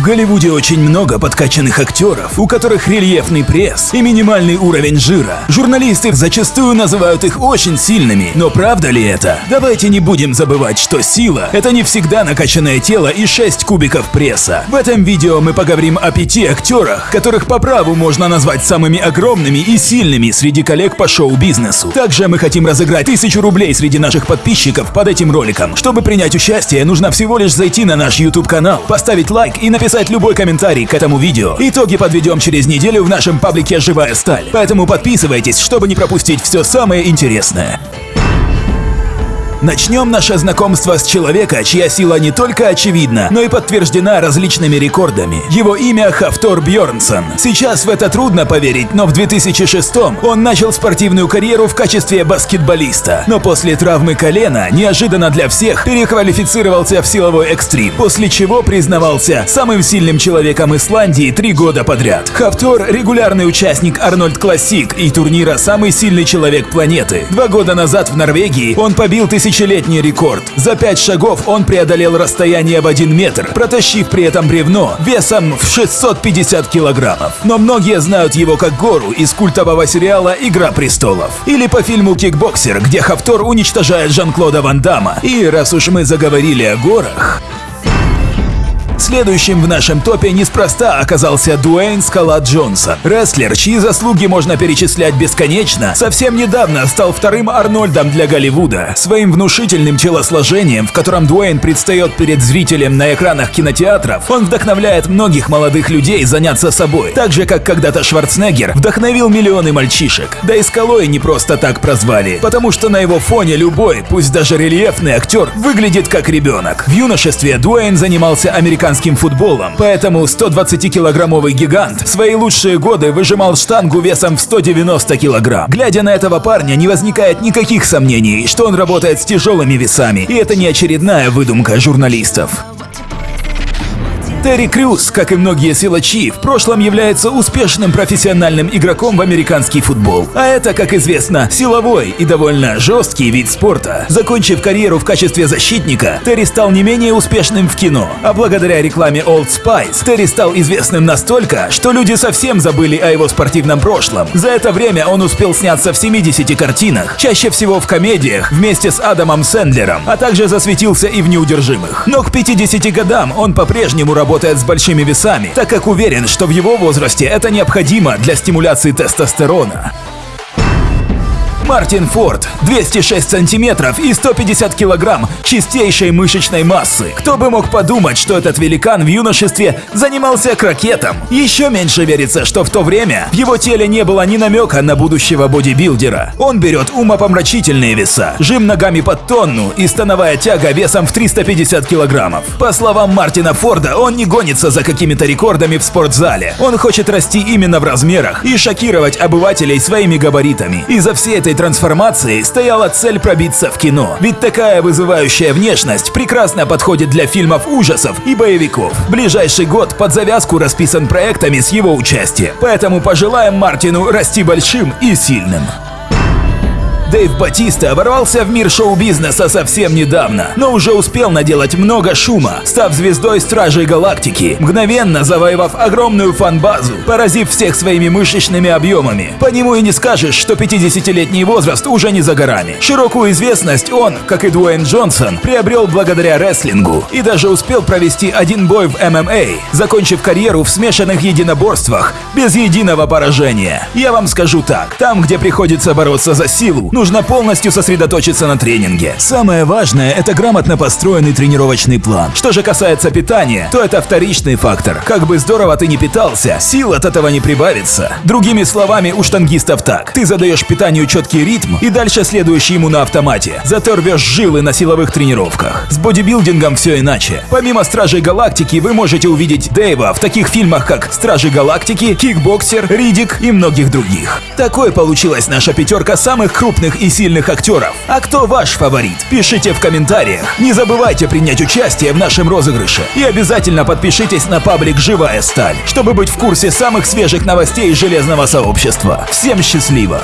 В Голливуде очень много подкачанных актеров, у которых рельефный пресс и минимальный уровень жира. Журналисты зачастую называют их очень сильными, но правда ли это? Давайте не будем забывать, что сила – это не всегда накачанное тело и 6 кубиков пресса. В этом видео мы поговорим о пяти актерах, которых по праву можно назвать самыми огромными и сильными среди коллег по шоу-бизнесу. Также мы хотим разыграть тысячу рублей среди наших подписчиков под этим роликом. Чтобы принять участие, нужно всего лишь зайти на наш YouTube-канал, поставить лайк и написать написать любой комментарий к этому видео. Итоги подведем через неделю в нашем паблике «Живая сталь». Поэтому подписывайтесь, чтобы не пропустить все самое интересное. Начнем наше знакомство с человека, чья сила не только очевидна, но и подтверждена различными рекордами. Его имя Хафтор Бьорнсон. Сейчас в это трудно поверить, но в 2006 он начал спортивную карьеру в качестве баскетболиста. Но после травмы колена, неожиданно для всех, переквалифицировался в силовой экстрим, после чего признавался самым сильным человеком Исландии три года подряд. Хафтор – регулярный участник Арнольд Классик и турнира «Самый сильный человек планеты». Два года назад в Норвегии он побил тысяч тысячелетний рекорд. За пять шагов он преодолел расстояние в один метр, протащив при этом бревно весом в 650 килограммов. Но многие знают его как гору из культового сериала «Игра престолов». Или по фильму «Кикбоксер», где Хафтор уничтожает Жан-Клода Ван Дамма. И раз уж мы заговорили о горах... Следующим в нашем топе неспроста оказался Дуэйн Скала Джонсон. Рестлер, чьи заслуги можно перечислять бесконечно, совсем недавно стал вторым Арнольдом для Голливуда. Своим внушительным телосложением, в котором Дуэйн предстает перед зрителем на экранах кинотеатров, он вдохновляет многих молодых людей заняться собой, так же, как когда-то Шварценеггер вдохновил миллионы мальчишек. Да и Скалой не просто так прозвали, потому что на его фоне любой, пусть даже рельефный актер, выглядит как ребенок. В юношестве Дуэйн занимался американским американским футболом, поэтому 120-килограммовый гигант свои лучшие годы выжимал штангу весом в 190 килограмм. Глядя на этого парня, не возникает никаких сомнений, что он работает с тяжелыми весами, и это не очередная выдумка журналистов. Терри Крюс, как и многие силачи, в прошлом является успешным профессиональным игроком в американский футбол. А это, как известно, силовой и довольно жесткий вид спорта. Закончив карьеру в качестве защитника, Терри стал не менее успешным в кино. А благодаря рекламе Old Spice, Терри стал известным настолько, что люди совсем забыли о его спортивном прошлом. За это время он успел сняться в 70 картинах, чаще всего в комедиях, вместе с Адамом Сэндлером, а также засветился и в «Неудержимых». Но к 50 годам он по-прежнему работал работает с большими весами, так как уверен, что в его возрасте это необходимо для стимуляции тестостерона. Мартин Форд, 206 сантиметров и 150 килограмм чистейшей мышечной массы. Кто бы мог подумать, что этот великан в юношестве занимался крокетом. Еще меньше верится, что в то время в его теле не было ни намека на будущего бодибилдера. Он берет умопомрачительные веса, жим ногами под тонну и становая тяга весом в 350 килограммов. По словам Мартина Форда, он не гонится за какими-то рекордами в спортзале. Он хочет расти именно в размерах и шокировать обывателей своими габаритами. И за всей этой трансформации стояла цель пробиться в кино. Ведь такая вызывающая внешность прекрасно подходит для фильмов ужасов и боевиков. Ближайший год под завязку расписан проектами с его участием. Поэтому пожелаем Мартину расти большим и сильным. Дэйв Батиста ворвался в мир шоу-бизнеса совсем недавно, но уже успел наделать много шума, став звездой Стражей Галактики, мгновенно завоевав огромную фан-базу, поразив всех своими мышечными объемами. По нему и не скажешь, что 50-летний возраст уже не за горами. Широкую известность он, как и Дуэйн Джонсон, приобрел благодаря рестлингу и даже успел провести один бой в ММА, закончив карьеру в смешанных единоборствах без единого поражения. Я вам скажу так, там, где приходится бороться за силу, нужно полностью сосредоточиться на тренинге. Самое важное – это грамотно построенный тренировочный план. Что же касается питания, то это вторичный фактор. Как бы здорово ты не питался, сил от этого не прибавится. Другими словами, у штангистов так. Ты задаешь питанию четкий ритм и дальше следуешь ему на автомате. Зато рвешь жилы на силовых тренировках. С бодибилдингом все иначе. Помимо Стражей Галактики, вы можете увидеть Дэйва в таких фильмах, как Стражи Галактики, Кикбоксер, Ридик и многих других. Такой получилась наша пятерка самых крупных крупных и сильных актеров. А кто ваш фаворит? Пишите в комментариях. Не забывайте принять участие в нашем розыгрыше. И обязательно подпишитесь на паблик «Живая сталь», чтобы быть в курсе самых свежих новостей железного сообщества. Всем счастливо!